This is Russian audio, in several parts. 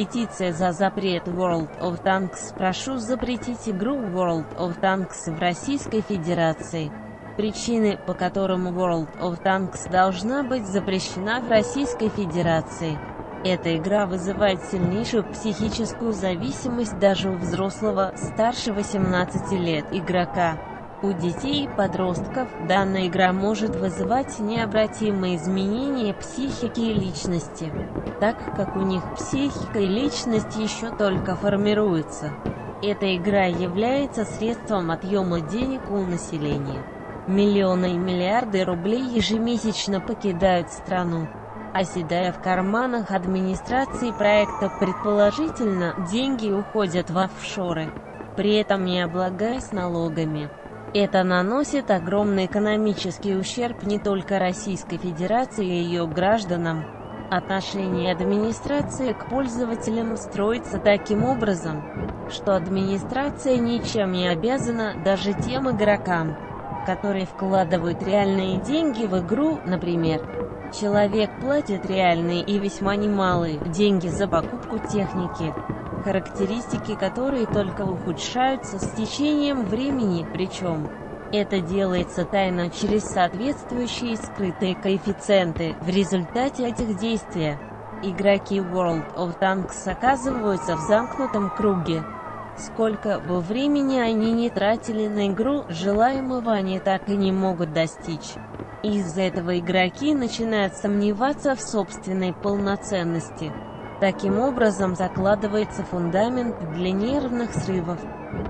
Петиция за запрет World of Tanks «Прошу запретить игру World of Tanks в Российской Федерации». Причины, по которым World of Tanks должна быть запрещена в Российской Федерации. Эта игра вызывает сильнейшую психическую зависимость даже у взрослого, старше 18 лет, игрока. У детей и подростков данная игра может вызывать необратимые изменения психики и личности, так как у них психика и личность еще только формируются. Эта игра является средством отъема денег у населения. Миллионы и миллиарды рублей ежемесячно покидают страну, оседая в карманах администрации проекта предположительно, деньги уходят в офшоры, при этом не облагаясь налогами. Это наносит огромный экономический ущерб не только Российской Федерации и ее гражданам. Отношение администрации к пользователям строится таким образом, что администрация ничем не обязана даже тем игрокам, которые вкладывают реальные деньги в игру, например. Человек платит реальные и весьма немалые деньги за покупку техники, характеристики которой только ухудшаются с течением времени, причем это делается тайно через соответствующие скрытые коэффициенты. В результате этих действий игроки World of Tanks оказываются в замкнутом круге. Сколько бы времени они не тратили на игру, желаемого они так и не могут достичь. Из-за этого игроки начинают сомневаться в собственной полноценности. Таким образом закладывается фундамент для нервных срывов,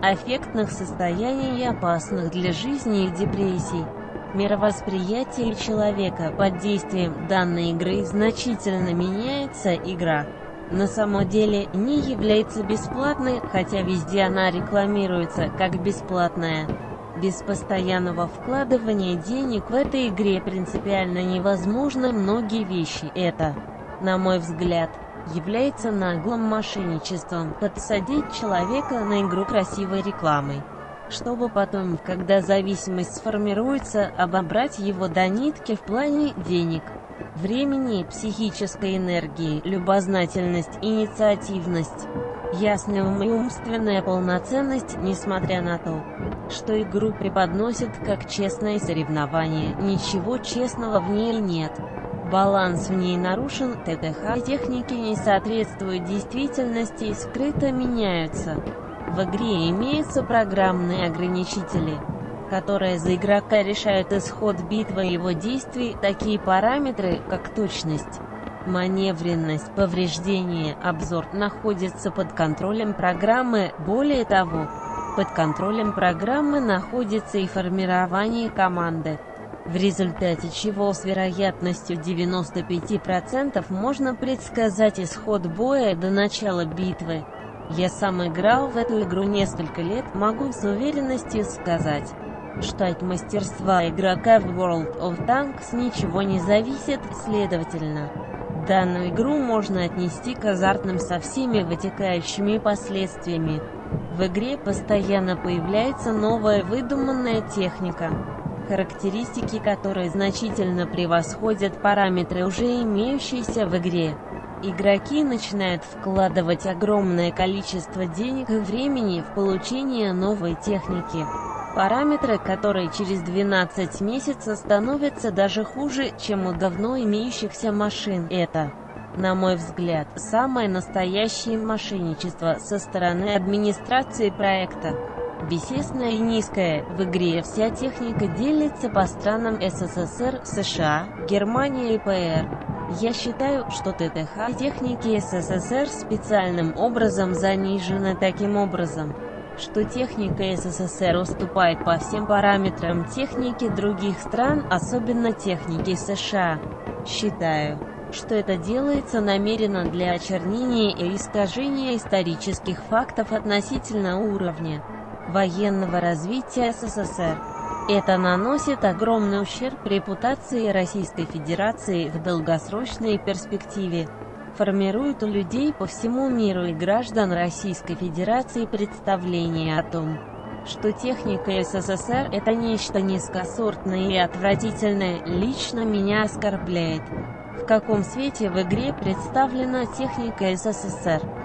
аффектных состояний и опасных для жизни и депрессий. Мировосприятие человека под действием данной игры значительно меняется игра. На самом деле не является бесплатной, хотя везде она рекламируется как бесплатная. Без постоянного вкладывания денег в этой игре принципиально невозможно многие вещи. Это, на мой взгляд, является наглым мошенничеством подсадить человека на игру красивой рекламой, чтобы потом, когда зависимость сформируется, обобрать его до нитки в плане денег, времени, психической энергии, любознательность, инициативность, ясная ум и умственная полноценность, несмотря на то, что игру преподносят как честное соревнование, ничего честного в ней нет. Баланс в ней нарушен, ТТХ техники не соответствуют действительности и скрыто меняются. В игре имеются программные ограничители, которые за игрока решают исход битвы и его действий, такие параметры, как точность, маневренность, повреждение, обзор, находятся под контролем программы, более того, под контролем программы находится и формирование команды в результате чего с вероятностью 95% можно предсказать исход боя до начала битвы. Я сам играл в эту игру несколько лет, могу с уверенностью сказать, что от мастерства игрока в World of Tanks ничего не зависит, следовательно. Данную игру можно отнести к азартным со всеми вытекающими последствиями. В игре постоянно появляется новая выдуманная техника характеристики которые значительно превосходят параметры уже имеющиеся в игре. Игроки начинают вкладывать огромное количество денег и времени в получение новой техники. Параметры, которые через 12 месяцев становятся даже хуже, чем у давно имеющихся машин. Это, на мой взгляд, самое настоящее мошенничество со стороны администрации проекта. Бесесная и низкая. В игре вся техника делится по странам СССР, США, Германия и ПР. Я считаю, что ТТХ техники СССР специальным образом занижена таким образом, что техника СССР уступает по всем параметрам техники других стран, особенно техники США. Считаю, что это делается намеренно для очернения и искажения исторических фактов относительно уровня военного развития СССР. Это наносит огромный ущерб репутации Российской Федерации в долгосрочной перспективе, формирует у людей по всему миру и граждан Российской Федерации представление о том, что техника СССР – это нечто низкосортное и отвратительное, лично меня оскорбляет. В каком свете в игре представлена техника СССР?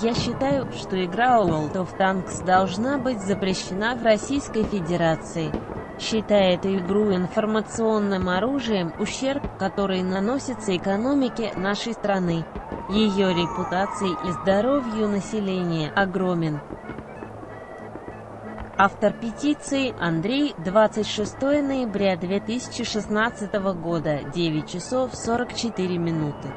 Я считаю, что игра World of Tanks должна быть запрещена в Российской Федерации. Считая эту игру информационным оружием, ущерб, который наносится экономике нашей страны, ее репутации и здоровью населения, огромен. Автор петиции Андрей, 26 ноября 2016 года, 9 часов 44 минуты.